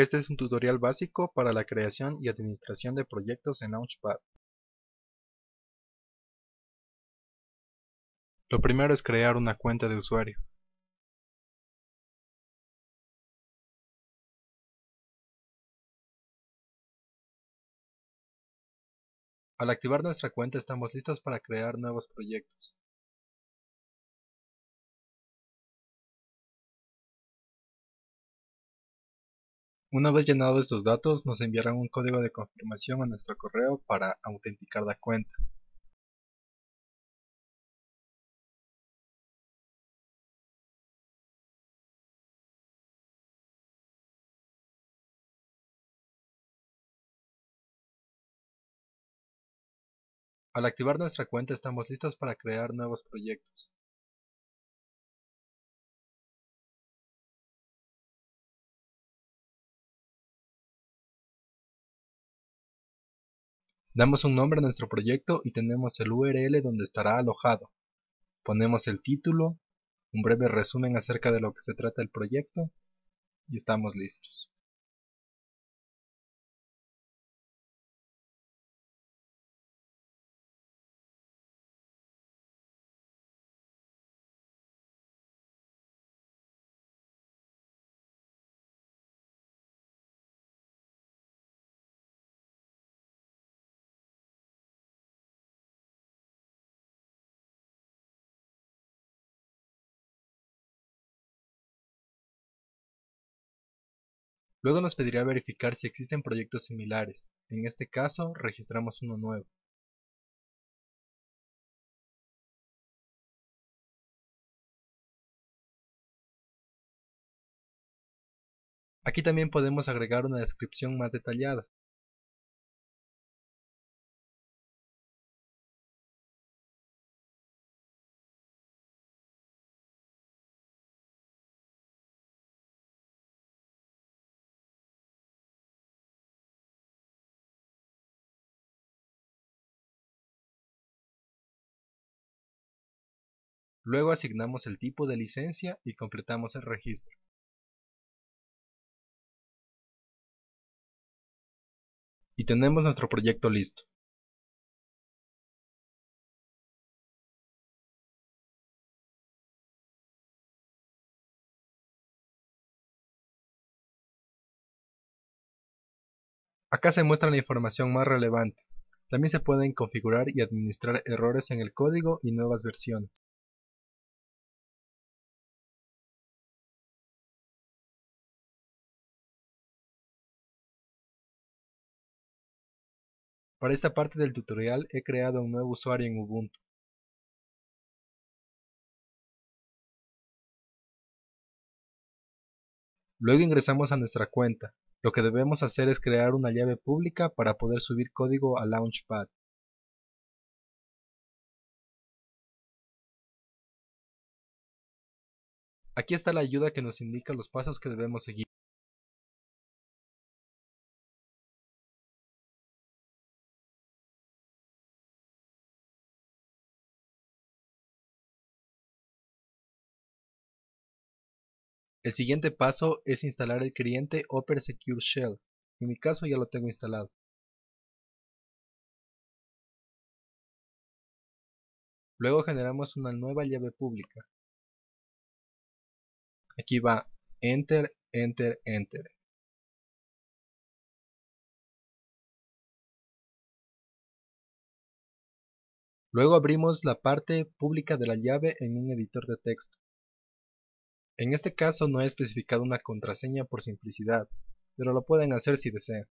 Este es un tutorial básico para la creación y administración de proyectos en Launchpad. Lo primero es crear una cuenta de usuario. Al activar nuestra cuenta estamos listos para crear nuevos proyectos. Una vez llenados estos datos, nos enviarán un código de confirmación a nuestro correo para autenticar la cuenta. Al activar nuestra cuenta estamos listos para crear nuevos proyectos. Damos un nombre a nuestro proyecto y tenemos el URL donde estará alojado. Ponemos el título, un breve resumen acerca de lo que se trata el proyecto y estamos listos. Luego nos pedirá verificar si existen proyectos similares, en este caso registramos uno nuevo. Aquí también podemos agregar una descripción más detallada. Luego asignamos el tipo de licencia y completamos el registro. Y tenemos nuestro proyecto listo. Acá se muestra la información más relevante. También se pueden configurar y administrar errores en el código y nuevas versiones. Para esta parte del tutorial he creado un nuevo usuario en Ubuntu. Luego ingresamos a nuestra cuenta. Lo que debemos hacer es crear una llave pública para poder subir código a Launchpad. Aquí está la ayuda que nos indica los pasos que debemos seguir. El siguiente paso es instalar el cliente Opera Secure Shell, en mi caso ya lo tengo instalado. Luego generamos una nueva llave pública. Aquí va Enter, Enter, Enter. Luego abrimos la parte pública de la llave en un editor de texto. En este caso no he especificado una contraseña por simplicidad, pero lo pueden hacer si desean.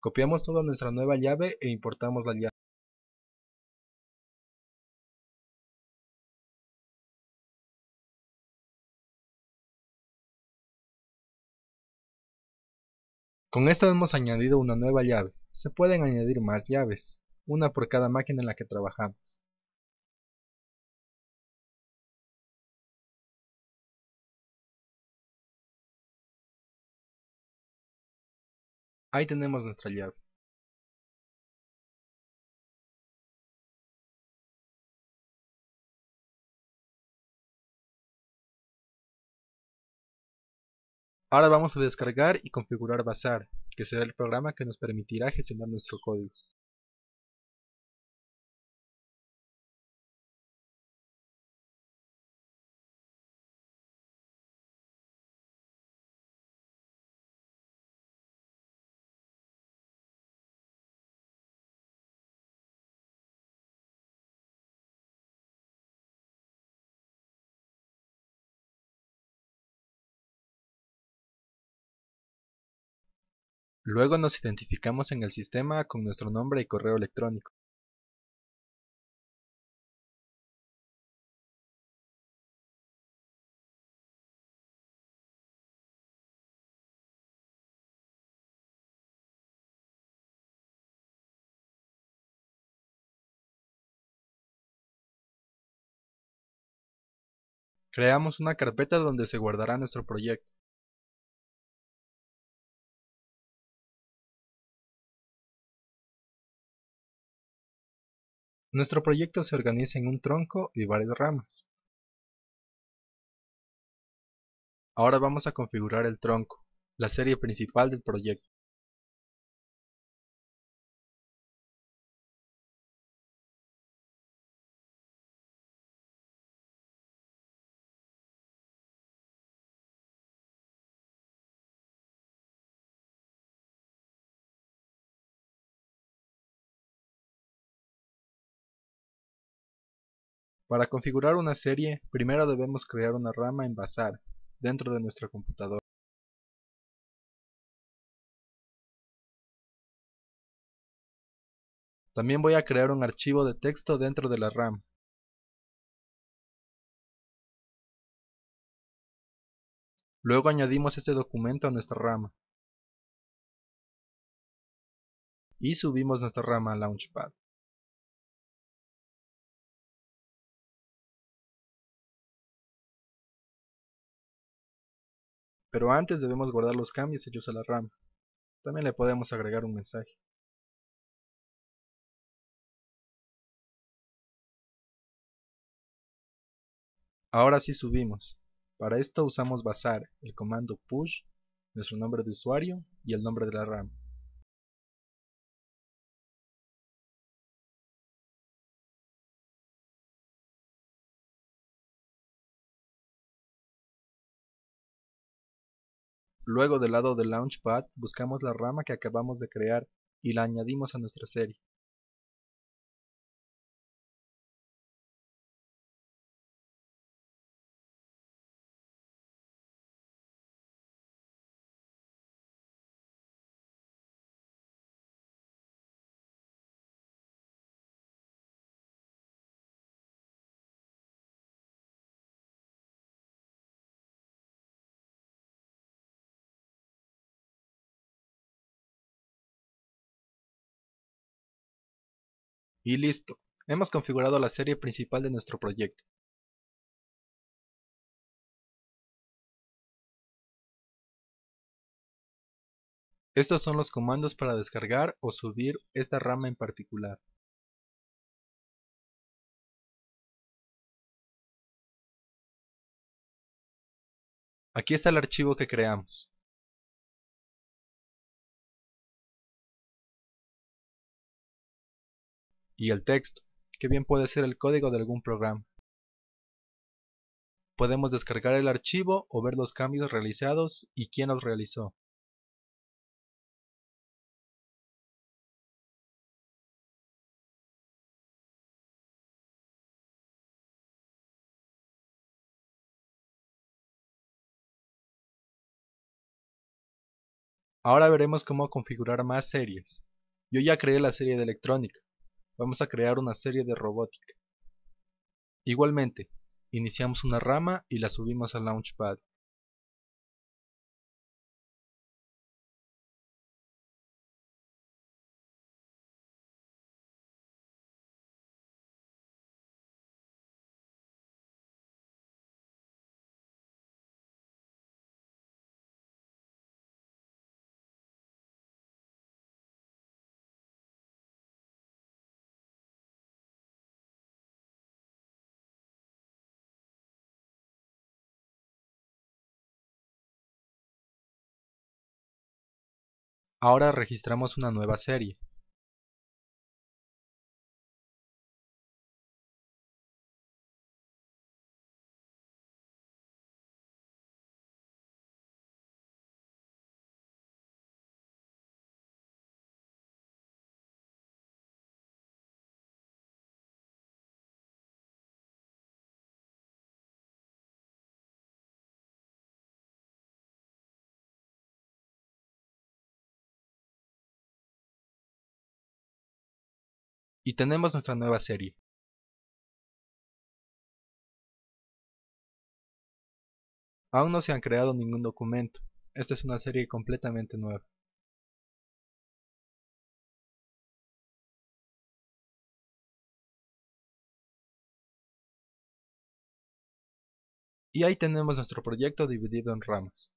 Copiamos toda nuestra nueva llave e importamos la llave. Con esto hemos añadido una nueva llave. Se pueden añadir más llaves, una por cada máquina en la que trabajamos. Ahí tenemos nuestra llave. Ahora vamos a descargar y configurar Bazaar, que será el programa que nos permitirá gestionar nuestro código. Luego nos identificamos en el sistema con nuestro nombre y correo electrónico. Creamos una carpeta donde se guardará nuestro proyecto. Nuestro proyecto se organiza en un tronco y varias ramas. Ahora vamos a configurar el tronco, la serie principal del proyecto. Para configurar una serie, primero debemos crear una rama en Bazaar, dentro de nuestra computadora. También voy a crear un archivo de texto dentro de la rama. Luego añadimos este documento a nuestra rama. Y subimos nuestra rama a Launchpad. Pero antes debemos guardar los cambios hechos a la rama. También le podemos agregar un mensaje. Ahora sí subimos. Para esto usamos Bazaar, el comando push, nuestro nombre de usuario y el nombre de la rama. Luego del lado del Launchpad buscamos la rama que acabamos de crear y la añadimos a nuestra serie. Y listo, hemos configurado la serie principal de nuestro proyecto. Estos son los comandos para descargar o subir esta rama en particular. Aquí está el archivo que creamos. Y el texto, que bien puede ser el código de algún programa. Podemos descargar el archivo o ver los cambios realizados y quién los realizó. Ahora veremos cómo configurar más series. Yo ya creé la serie de electrónica, vamos a crear una serie de robótica. Igualmente, iniciamos una rama y la subimos al Launchpad. Ahora registramos una nueva serie. Y tenemos nuestra nueva serie. Aún no se han creado ningún documento, esta es una serie completamente nueva. Y ahí tenemos nuestro proyecto dividido en ramas.